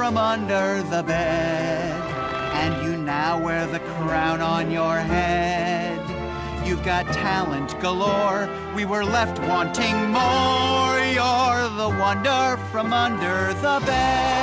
from under the bed. And you now wear the crown on your head. You've got talent galore. We were left wanting more. You're the wonder from under the bed.